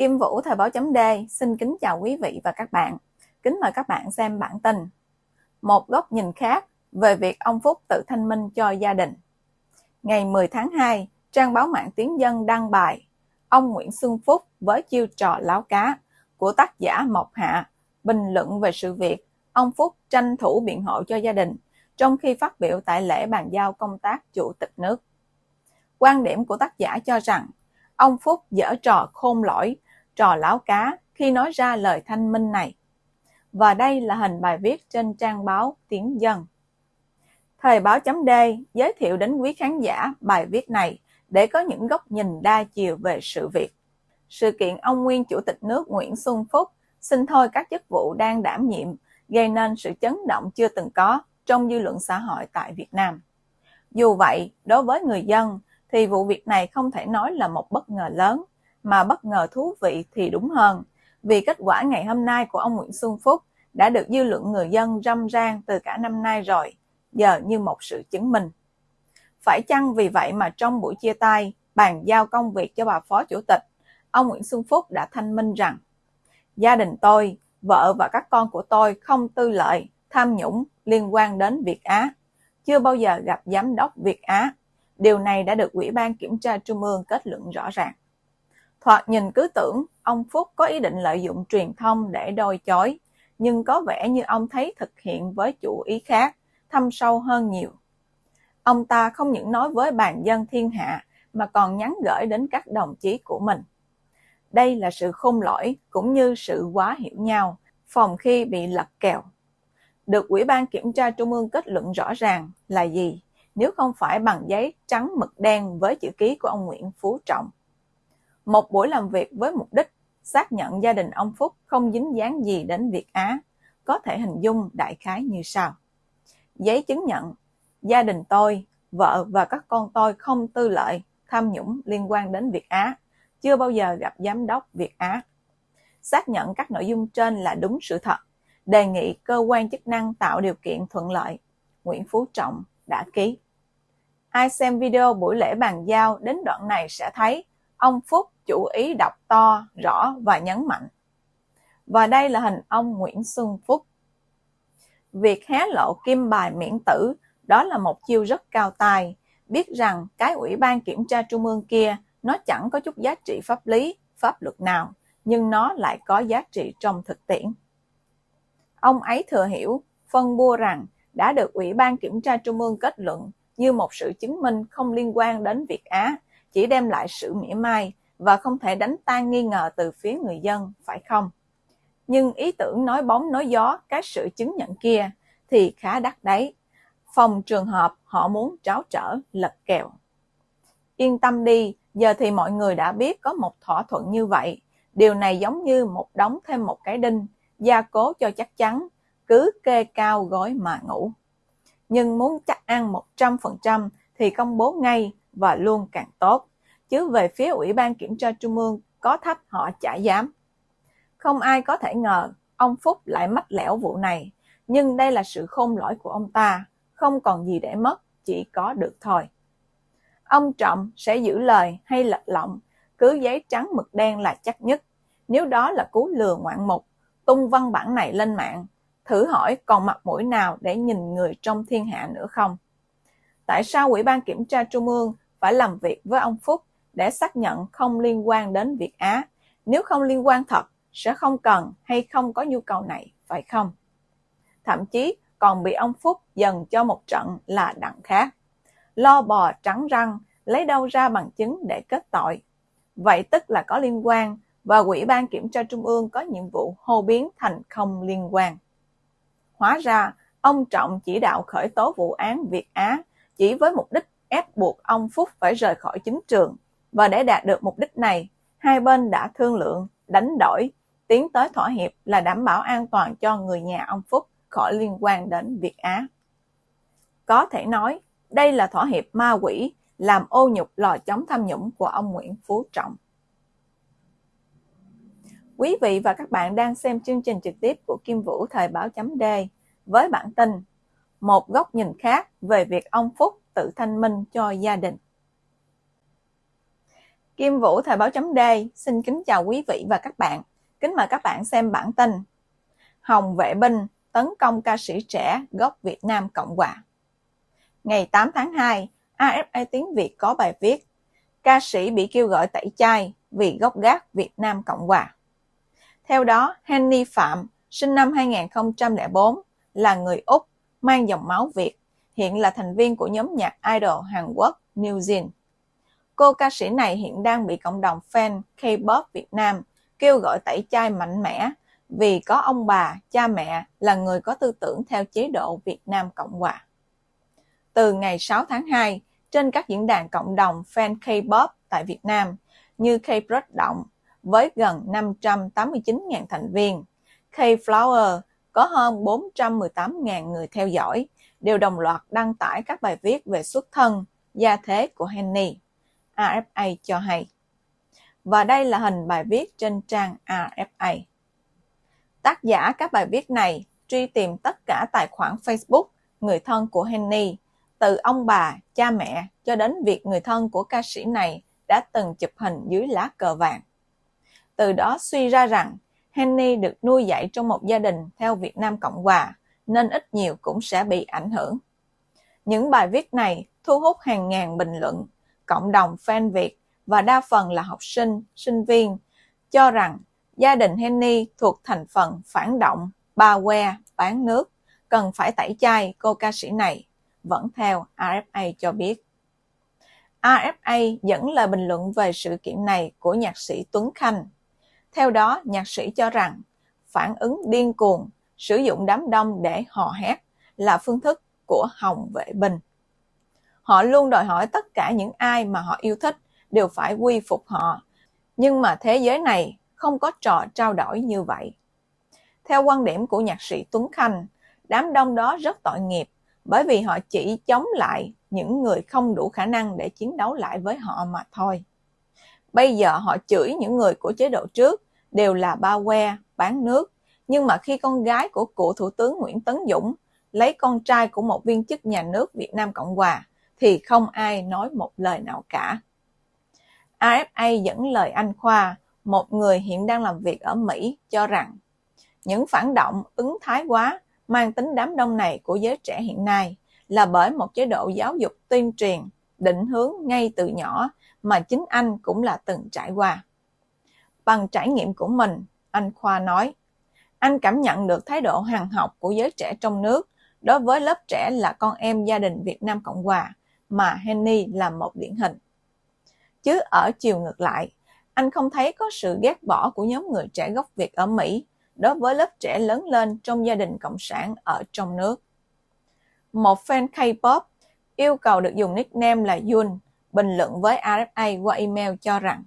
Kim Vũ Thời báo chấm D xin kính chào quý vị và các bạn. Kính mời các bạn xem bản tin. Một góc nhìn khác về việc ông Phúc tự thanh minh cho gia đình. Ngày 10 tháng 2, trang báo mạng Tiếng Dân đăng bài Ông Nguyễn Xuân Phúc với chiêu trò láo cá của tác giả Mộc Hạ bình luận về sự việc ông Phúc tranh thủ biện hộ cho gia đình trong khi phát biểu tại lễ bàn giao công tác chủ tịch nước. Quan điểm của tác giả cho rằng ông Phúc dở trò khôn lỗi, trò láo cá khi nói ra lời thanh minh này. Và đây là hình bài viết trên trang báo Tiếng Dân. Thời báo chấm D giới thiệu đến quý khán giả bài viết này để có những góc nhìn đa chiều về sự việc. Sự kiện ông nguyên Chủ tịch nước Nguyễn Xuân Phúc xin thôi các chức vụ đang đảm nhiệm gây nên sự chấn động chưa từng có trong dư luận xã hội tại Việt Nam. Dù vậy, đối với người dân thì vụ việc này không thể nói là một bất ngờ lớn, mà bất ngờ thú vị thì đúng hơn, vì kết quả ngày hôm nay của ông Nguyễn Xuân Phúc đã được dư luận người dân râm ran từ cả năm nay rồi, giờ như một sự chứng minh. Phải chăng vì vậy mà trong buổi chia tay, bàn giao công việc cho bà Phó Chủ tịch, ông Nguyễn Xuân Phúc đã thanh minh rằng Gia đình tôi, vợ và các con của tôi không tư lợi, tham nhũng liên quan đến Việt Á. Chưa bao giờ gặp giám đốc Việt Á. Điều này đã được Ủy ban Kiểm tra Trung ương kết luận rõ ràng. Thoạt nhìn cứ tưởng ông Phúc có ý định lợi dụng truyền thông để đôi chối, nhưng có vẻ như ông thấy thực hiện với chủ ý khác, thâm sâu hơn nhiều. Ông ta không những nói với bàn dân thiên hạ mà còn nhắn gửi đến các đồng chí của mình. Đây là sự khôn lỗi cũng như sự quá hiểu nhau, phòng khi bị lật kèo. Được Ủy ban Kiểm tra Trung ương kết luận rõ ràng là gì, nếu không phải bằng giấy trắng mực đen với chữ ký của ông Nguyễn Phú Trọng. Một buổi làm việc với mục đích xác nhận gia đình ông Phúc không dính dáng gì đến Việt Á, có thể hình dung đại khái như sau. Giấy chứng nhận, gia đình tôi, vợ và các con tôi không tư lợi, tham nhũng liên quan đến Việt Á, chưa bao giờ gặp giám đốc Việt Á. Xác nhận các nội dung trên là đúng sự thật, đề nghị cơ quan chức năng tạo điều kiện thuận lợi. Nguyễn Phú Trọng đã ký. Ai xem video buổi lễ bàn giao đến đoạn này sẽ thấy ông Phúc chủ ý đọc to, rõ và nhấn mạnh. Và đây là hình ông Nguyễn Xuân Phúc. Việc hé lộ kim bài miễn tử đó là một chiêu rất cao tài, biết rằng cái ủy ban kiểm tra trung ương kia nó chẳng có chút giá trị pháp lý, pháp luật nào, nhưng nó lại có giá trị trong thực tiễn. Ông ấy thừa hiểu, phân bua rằng đã được Ủy ban Kiểm tra Trung ương kết luận như một sự chứng minh không liên quan đến Việt Á, chỉ đem lại sự mỉa mai và không thể đánh tan nghi ngờ từ phía người dân, phải không? Nhưng ý tưởng nói bóng nói gió các sự chứng nhận kia thì khá đắt đấy. Phòng trường hợp họ muốn tráo trở, lật kèo. Yên tâm đi, giờ thì mọi người đã biết có một thỏa thuận như vậy. Điều này giống như một đóng thêm một cái đinh, gia cố cho chắc chắn, cứ kê cao gói mà ngủ. Nhưng muốn chắc ăn 100% thì công bố ngay và luôn càng tốt. Chứ về phía Ủy ban Kiểm tra Trung ương có thấp họ chả dám. Không ai có thể ngờ ông Phúc lại mách lẻo vụ này, nhưng đây là sự khôn lỗi của ông ta, không còn gì để mất, chỉ có được thôi. Ông Trọng sẽ giữ lời hay lật lọng, cứ giấy trắng mực đen là chắc nhất. Nếu đó là cú lừa ngoạn mục, tung văn bản này lên mạng, thử hỏi còn mặt mũi nào để nhìn người trong thiên hạ nữa không? Tại sao Ủy ban Kiểm tra Trung ương phải làm việc với ông Phúc để xác nhận không liên quan đến Việt Á? Nếu không liên quan thật, sẽ không cần hay không có nhu cầu này, phải không? Thậm chí còn bị ông Phúc dần cho một trận là đặng khác lo bò trắng răng, lấy đâu ra bằng chứng để kết tội. Vậy tức là có liên quan và Ủy ban Kiểm tra Trung ương có nhiệm vụ hô biến thành không liên quan. Hóa ra, ông Trọng chỉ đạo khởi tố vụ án Việt Á chỉ với mục đích ép buộc ông Phúc phải rời khỏi chính trường. Và để đạt được mục đích này, hai bên đã thương lượng, đánh đổi, tiến tới thỏa hiệp là đảm bảo an toàn cho người nhà ông Phúc khỏi liên quan đến Việt Á. Có thể nói, đây là thỏa hiệp ma quỷ làm ô nhục lò chống tham nhũng của ông Nguyễn Phú Trọng. Quý vị và các bạn đang xem chương trình trực tiếp của Kim Vũ Thời báo chấm D với bản tin Một góc nhìn khác về việc ông Phúc tự thanh minh cho gia đình. Kim Vũ Thời báo chấm D xin kính chào quý vị và các bạn. Kính mời các bạn xem bản tin Hồng vệ binh tấn công ca sĩ trẻ gốc Việt Nam Cộng Hòa. Ngày 8 tháng 2, AFA Tiếng Việt có bài viết Ca sĩ bị kêu gọi tẩy chay vì gốc gác Việt Nam Cộng Hòa. Theo đó, Henny Phạm, sinh năm 2004, là người Úc, mang dòng máu Việt, hiện là thành viên của nhóm nhạc idol Hàn Quốc New Jean. Cô ca sĩ này hiện đang bị cộng đồng fan K-pop Việt Nam kêu gọi tẩy chay mạnh mẽ vì có ông bà, cha mẹ là người có tư tưởng theo chế độ Việt Nam Cộng Hòa. Từ ngày 6 tháng 2, trên các diễn đàn cộng đồng fan K-pop tại Việt Nam như K-pop Động với gần 589.000 thành viên, K-Flower có hơn 418.000 người theo dõi, đều đồng loạt đăng tải các bài viết về xuất thân, gia thế của Henny. RFA cho hay. Và đây là hình bài viết trên trang RFA. Tác giả các bài viết này truy tìm tất cả tài khoản Facebook người thân của Henny, từ ông bà, cha mẹ cho đến việc người thân của ca sĩ này đã từng chụp hình dưới lá cờ vàng. Từ đó suy ra rằng Henny được nuôi dạy trong một gia đình theo Việt Nam Cộng Hòa, nên ít nhiều cũng sẽ bị ảnh hưởng. Những bài viết này thu hút hàng ngàn bình luận cộng đồng fan Việt và đa phần là học sinh, sinh viên cho rằng gia đình Henny thuộc thành phần phản động, ba que, bán nước, cần phải tẩy chay cô ca sĩ này, vẫn theo RFA cho biết. RFA dẫn lời bình luận về sự kiện này của nhạc sĩ Tuấn Khanh. Theo đó, nhạc sĩ cho rằng phản ứng điên cuồng, sử dụng đám đông để hò hét là phương thức của Hồng Vệ Bình. Họ luôn đòi hỏi tất cả những ai mà họ yêu thích đều phải quy phục họ. Nhưng mà thế giới này không có trò trao đổi như vậy. Theo quan điểm của nhạc sĩ Tuấn Khanh, đám đông đó rất tội nghiệp bởi vì họ chỉ chống lại những người không đủ khả năng để chiến đấu lại với họ mà thôi. Bây giờ họ chửi những người của chế độ trước đều là ba que, bán nước. Nhưng mà khi con gái của cựu Thủ tướng Nguyễn Tấn Dũng lấy con trai của một viên chức nhà nước Việt Nam Cộng Hòa thì không ai nói một lời nào cả. AFA dẫn lời anh Khoa, một người hiện đang làm việc ở Mỹ, cho rằng những phản động ứng thái quá mang tính đám đông này của giới trẻ hiện nay là bởi một chế độ giáo dục tuyên truyền, định hướng ngay từ nhỏ mà chính anh cũng là từng trải qua. Bằng trải nghiệm của mình, anh Khoa nói, anh cảm nhận được thái độ hằng học của giới trẻ trong nước đối với lớp trẻ là con em gia đình Việt Nam Cộng Hòa mà Henny là một điển hình. Chứ ở chiều ngược lại, anh không thấy có sự ghét bỏ của nhóm người trẻ gốc Việt ở Mỹ đối với lớp trẻ lớn lên trong gia đình cộng sản ở trong nước. Một fan K-pop yêu cầu được dùng nickname là Yun bình luận với RFA qua email cho rằng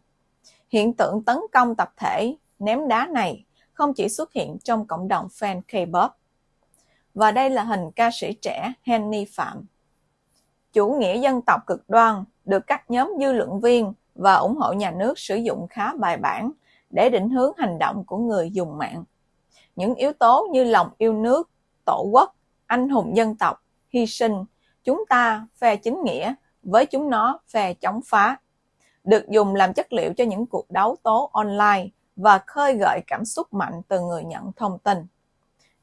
hiện tượng tấn công tập thể ném đá này không chỉ xuất hiện trong cộng đồng fan K-pop. Và đây là hình ca sĩ trẻ Henny Phạm chủ nghĩa dân tộc cực đoan được các nhóm dư luận viên và ủng hộ nhà nước sử dụng khá bài bản để định hướng hành động của người dùng mạng. Những yếu tố như lòng yêu nước, tổ quốc, anh hùng dân tộc, hy sinh, chúng ta phe chính nghĩa, với chúng nó phe chống phá, được dùng làm chất liệu cho những cuộc đấu tố online và khơi gợi cảm xúc mạnh từ người nhận thông tin.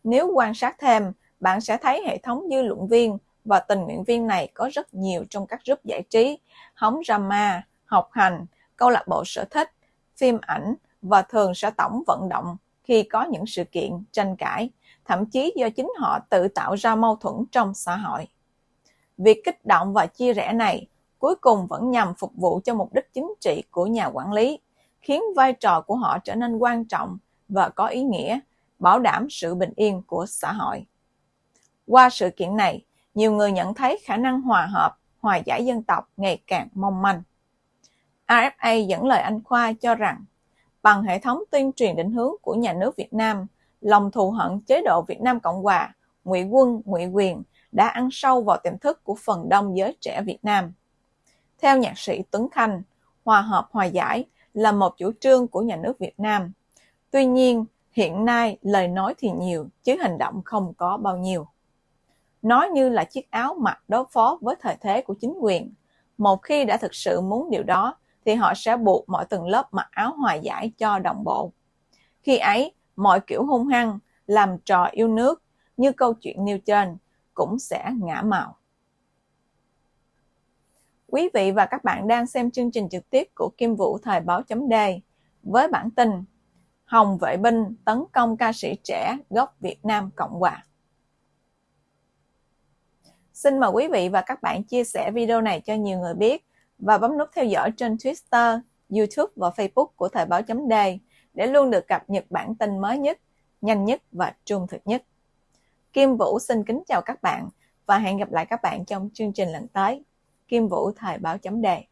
Nếu quan sát thêm, bạn sẽ thấy hệ thống dư luận viên và tình nguyện viên này có rất nhiều trong các group giải trí, hóng drama, học hành, câu lạc bộ sở thích, phim ảnh và thường sẽ tổng vận động khi có những sự kiện tranh cãi, thậm chí do chính họ tự tạo ra mâu thuẫn trong xã hội. Việc kích động và chia rẽ này cuối cùng vẫn nhằm phục vụ cho mục đích chính trị của nhà quản lý, khiến vai trò của họ trở nên quan trọng và có ý nghĩa, bảo đảm sự bình yên của xã hội. Qua sự kiện này, nhiều người nhận thấy khả năng hòa hợp, hòa giải dân tộc ngày càng mong manh. RFA dẫn lời anh Khoa cho rằng, bằng hệ thống tuyên truyền định hướng của nhà nước Việt Nam, lòng thù hận chế độ Việt Nam Cộng Hòa, ngụy quân, ngụy quyền đã ăn sâu vào tiềm thức của phần đông giới trẻ Việt Nam. Theo nhạc sĩ Tuấn Khanh, hòa hợp hòa giải là một chủ trương của nhà nước Việt Nam. Tuy nhiên, hiện nay lời nói thì nhiều chứ hành động không có bao nhiêu. Nó như là chiếc áo mặc đối phó với thời thế của chính quyền. Một khi đã thực sự muốn điều đó, thì họ sẽ buộc mọi tầng lớp mặc áo hòa giải cho đồng bộ. Khi ấy, mọi kiểu hung hăng, làm trò yêu nước như câu chuyện nêu trên cũng sẽ ngã màu. Quý vị và các bạn đang xem chương trình trực tiếp của Kim Vũ Thời báo chấm đề với bản tin Hồng vệ binh tấn công ca sĩ trẻ gốc Việt Nam Cộng Hòa. Xin mời quý vị và các bạn chia sẻ video này cho nhiều người biết và bấm nút theo dõi trên Twitter, YouTube và Facebook của Thời báo chấm đề để luôn được cập nhật bản tin mới nhất, nhanh nhất và trung thực nhất. Kim Vũ xin kính chào các bạn và hẹn gặp lại các bạn trong chương trình lần tới. Kim Vũ Thời báo chấm đề.